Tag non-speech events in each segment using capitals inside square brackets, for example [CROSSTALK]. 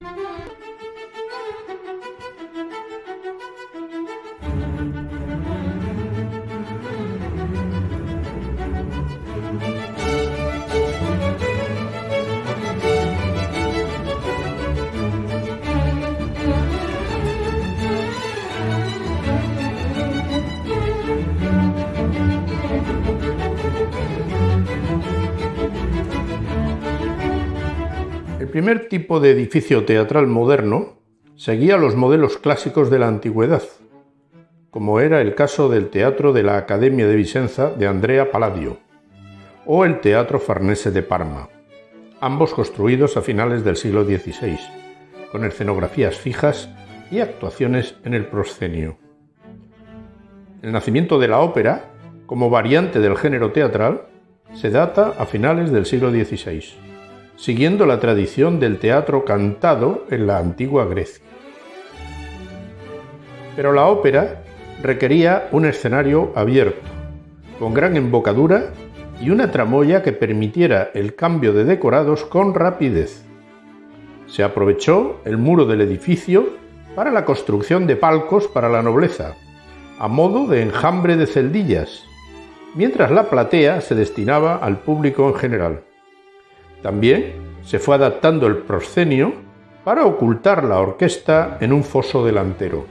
El [LAUGHS] primer tipo de edificio teatral moderno seguía los modelos clásicos de la antigüedad, como era el caso del Teatro de la Academia de Vicenza de Andrea Palladio o el Teatro Farnese de Parma, ambos construidos a finales del siglo XVI, con escenografías fijas y actuaciones en el proscenio. El nacimiento de la ópera, como variante del género teatral, se data a finales del siglo XVI siguiendo la tradición del teatro cantado en la antigua Grecia. Pero la ópera requería un escenario abierto, con gran embocadura y una tramoya que permitiera el cambio de decorados con rapidez. Se aprovechó el muro del edificio para la construcción de palcos para la nobleza, a modo de enjambre de celdillas, mientras la platea se destinaba al público en general. También se fue adaptando el proscenio para ocultar la orquesta en un foso delantero.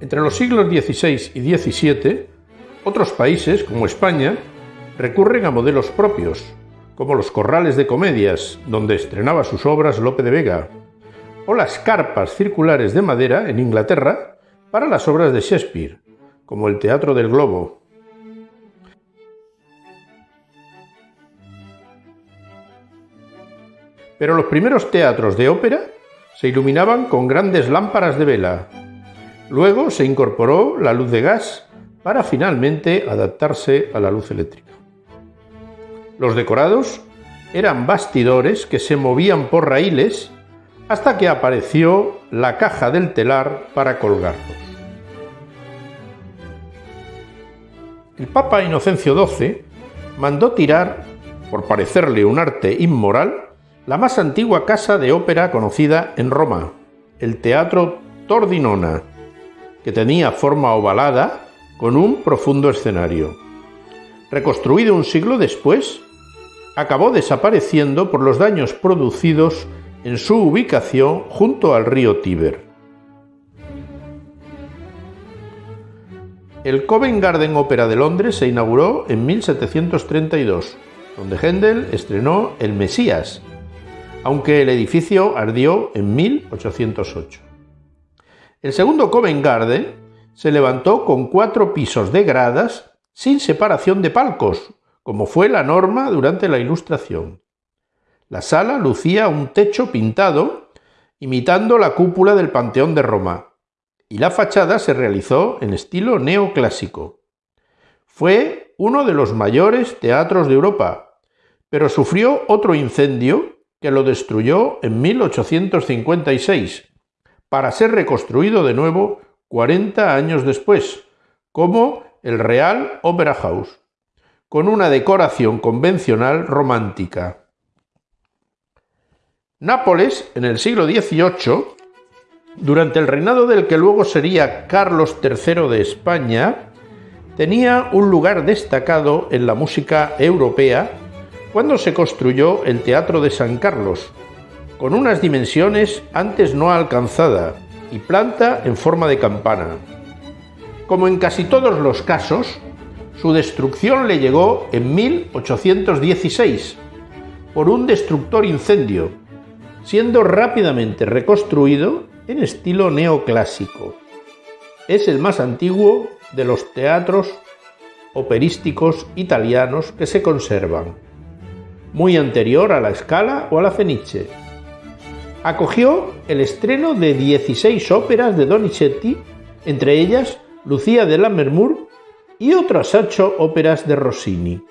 Entre los siglos XVI y XVII, otros países, como España, recurren a modelos propios, como los corrales de comedias, donde estrenaba sus obras Lope de Vega, o las carpas circulares de madera en Inglaterra para las obras de Shakespeare, como el Teatro del Globo, Pero los primeros teatros de ópera se iluminaban con grandes lámparas de vela. Luego se incorporó la luz de gas para finalmente adaptarse a la luz eléctrica. Los decorados eran bastidores que se movían por raíles hasta que apareció la caja del telar para colgarlos. El Papa Inocencio XII mandó tirar, por parecerle un arte inmoral, la más antigua casa de ópera conocida en Roma, el Teatro Tordinona, que tenía forma ovalada con un profundo escenario. Reconstruido un siglo después, acabó desapareciendo por los daños producidos en su ubicación junto al río Tíber. El Covent Garden Opera de Londres se inauguró en 1732, donde Händel estrenó El Mesías, aunque el edificio ardió en 1808. El segundo Covent Garden se levantó con cuatro pisos de gradas sin separación de palcos, como fue la norma durante la Ilustración. La sala lucía un techo pintado imitando la cúpula del Panteón de Roma, y la fachada se realizó en estilo neoclásico. Fue uno de los mayores teatros de Europa, pero sufrió otro incendio que lo destruyó en 1856, para ser reconstruido de nuevo 40 años después, como el Real Opera House, con una decoración convencional romántica. Nápoles, en el siglo XVIII, durante el reinado del que luego sería Carlos III de España, tenía un lugar destacado en la música europea cuando se construyó el Teatro de San Carlos, con unas dimensiones antes no alcanzada y planta en forma de campana. Como en casi todos los casos, su destrucción le llegó en 1816 por un destructor incendio, siendo rápidamente reconstruido en estilo neoclásico. Es el más antiguo de los teatros operísticos italianos que se conservan muy anterior a la Scala o a la Fenice. Acogió el estreno de 16 óperas de Donizetti, entre ellas Lucía de Lammermoor y otras ocho óperas de Rossini.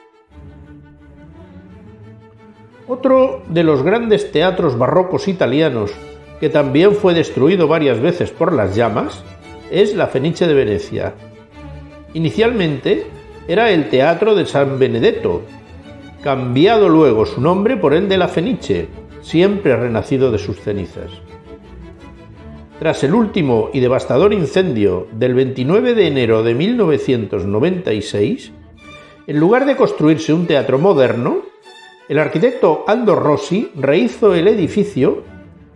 Otro de los grandes teatros barrocos italianos, que también fue destruido varias veces por las llamas, es la Fenice de Venecia. Inicialmente era el Teatro de San Benedetto, cambiado luego su nombre por el de la Fenice, siempre renacido de sus cenizas. Tras el último y devastador incendio del 29 de enero de 1996, en lugar de construirse un teatro moderno, el arquitecto Aldo Rossi rehizo el edificio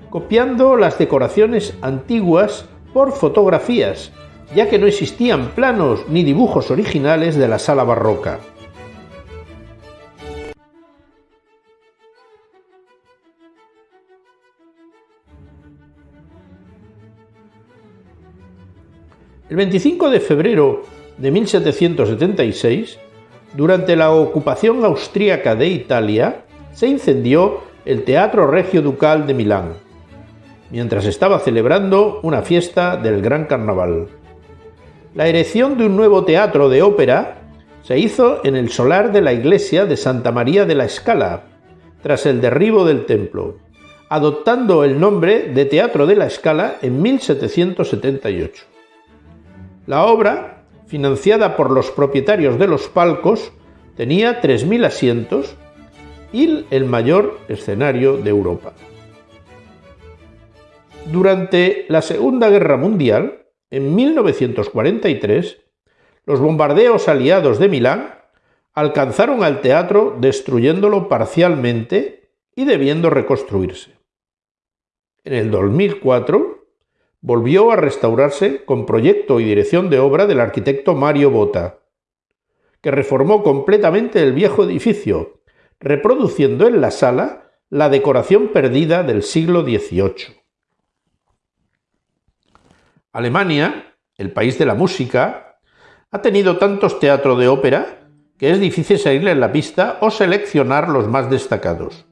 copiando las decoraciones antiguas por fotografías, ya que no existían planos ni dibujos originales de la sala barroca. El 25 de febrero de 1776, durante la ocupación austríaca de Italia, se incendió el Teatro Regio Ducal de Milán, mientras estaba celebrando una fiesta del Gran Carnaval. La erección de un nuevo teatro de ópera se hizo en el solar de la iglesia de Santa María de la Escala, tras el derribo del templo, adoptando el nombre de Teatro de la Escala en 1778. La obra, financiada por los propietarios de los palcos, tenía 3.000 asientos y el mayor escenario de Europa. Durante la Segunda Guerra Mundial, en 1943, los bombardeos aliados de Milán alcanzaron al teatro destruyéndolo parcialmente y debiendo reconstruirse. En el 2004, volvió a restaurarse con proyecto y dirección de obra del arquitecto Mario Bota, que reformó completamente el viejo edificio, reproduciendo en la sala la decoración perdida del siglo XVIII. Alemania, el país de la música, ha tenido tantos teatros de ópera que es difícil seguirle en la pista o seleccionar los más destacados.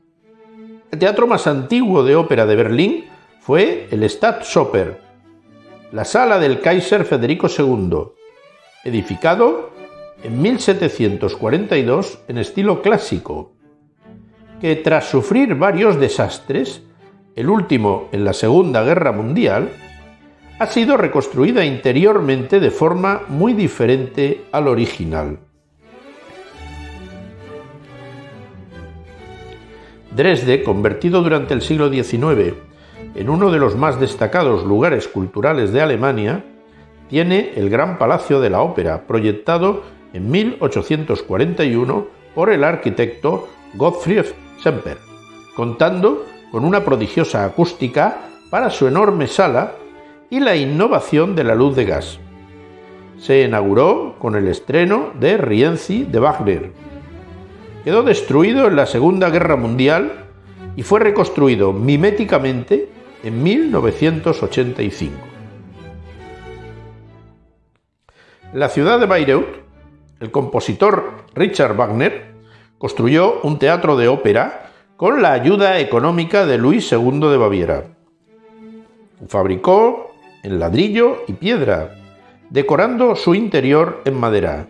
El teatro más antiguo de ópera de Berlín fue el Staatsoper, la sala del Kaiser Federico II, edificado en 1742 en estilo clásico, que tras sufrir varios desastres, el último en la Segunda Guerra Mundial, ha sido reconstruida interiormente de forma muy diferente al original. Dresde, convertido durante el siglo XIX en uno de los más destacados lugares culturales de Alemania, tiene el Gran Palacio de la Ópera, proyectado en 1841 por el arquitecto Gottfried Semper, contando con una prodigiosa acústica para su enorme sala y la innovación de la luz de gas. Se inauguró con el estreno de Rienzi de Wagner. Quedó destruido en la Segunda Guerra Mundial y fue reconstruido miméticamente en 1985. En la ciudad de Bayreuth, el compositor Richard Wagner construyó un teatro de ópera con la ayuda económica de Luis II de Baviera. Fabricó en ladrillo y piedra, decorando su interior en madera,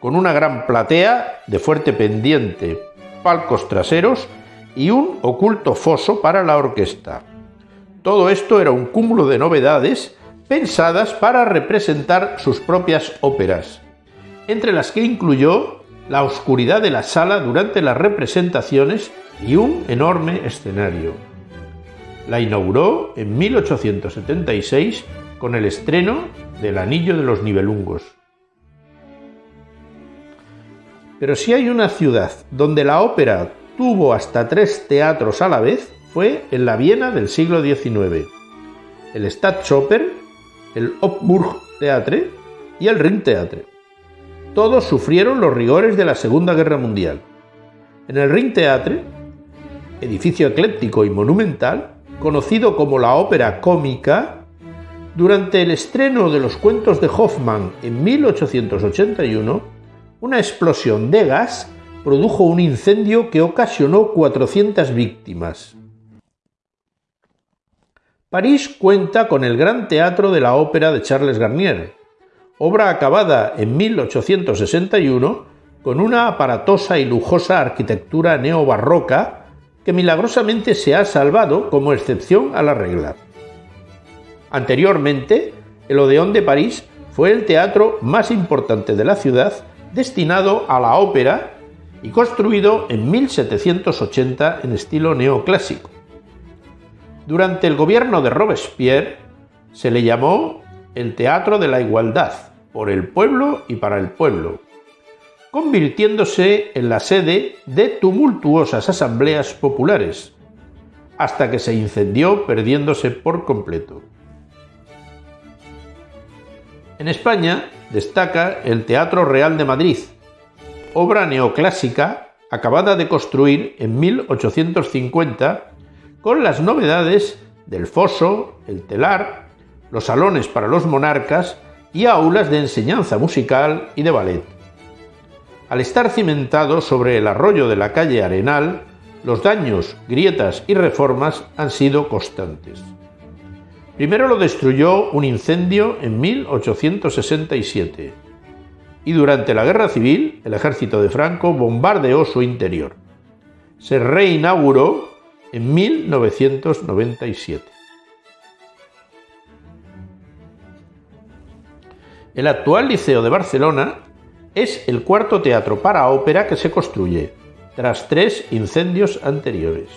con una gran platea de fuerte pendiente, palcos traseros y un oculto foso para la orquesta. Todo esto era un cúmulo de novedades pensadas para representar sus propias óperas, entre las que incluyó la oscuridad de la sala durante las representaciones y un enorme escenario. La inauguró en 1876 con el estreno del Anillo de los Nibelungos. Pero si hay una ciudad donde la ópera tuvo hasta tres teatros a la vez, fue en la Viena del siglo XIX. El Staatsoper, el Opburg Theatre y el Ringtheatre. Todos sufrieron los rigores de la Segunda Guerra Mundial. En el Ringtheatre, edificio ecléctico y monumental, conocido como la ópera cómica, durante el estreno de los cuentos de Hoffmann en 1881, una explosión de gas produjo un incendio que ocasionó 400 víctimas. París cuenta con el Gran Teatro de la Ópera de Charles Garnier, obra acabada en 1861 con una aparatosa y lujosa arquitectura neobarroca que milagrosamente se ha salvado como excepción a la regla. Anteriormente, el Odeón de París fue el teatro más importante de la ciudad destinado a la ópera y construido en 1780 en estilo neoclásico. Durante el gobierno de Robespierre se le llamó el Teatro de la Igualdad, por el pueblo y para el pueblo, convirtiéndose en la sede de tumultuosas asambleas populares, hasta que se incendió perdiéndose por completo. En España destaca el Teatro Real de Madrid, obra neoclásica acabada de construir en 1850 con las novedades del foso, el telar, los salones para los monarcas y aulas de enseñanza musical y de ballet. Al estar cimentado sobre el arroyo de la calle Arenal, los daños, grietas y reformas han sido constantes. Primero lo destruyó un incendio en 1867 y durante la Guerra Civil el ejército de Franco bombardeó su interior. Se reinauguró en 1997. El actual Liceo de Barcelona es el cuarto teatro para ópera que se construye, tras tres incendios anteriores.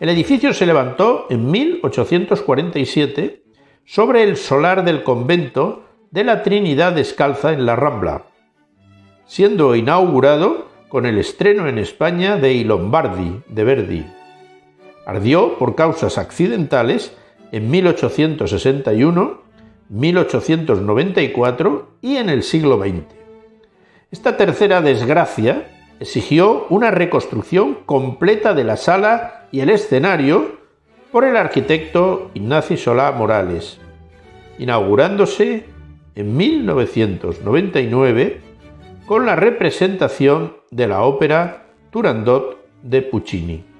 El edificio se levantó en 1847 sobre el solar del convento de la Trinidad Descalza en la Rambla, siendo inaugurado con el estreno en España de I Lombardi de Verdi. Ardió por causas accidentales en 1861, 1894 y en el siglo XX. Esta tercera desgracia exigió una reconstrucción completa de la sala y el escenario por el arquitecto Ignacio Solá Morales, inaugurándose en 1999 con la representación de la ópera Turandot de Puccini.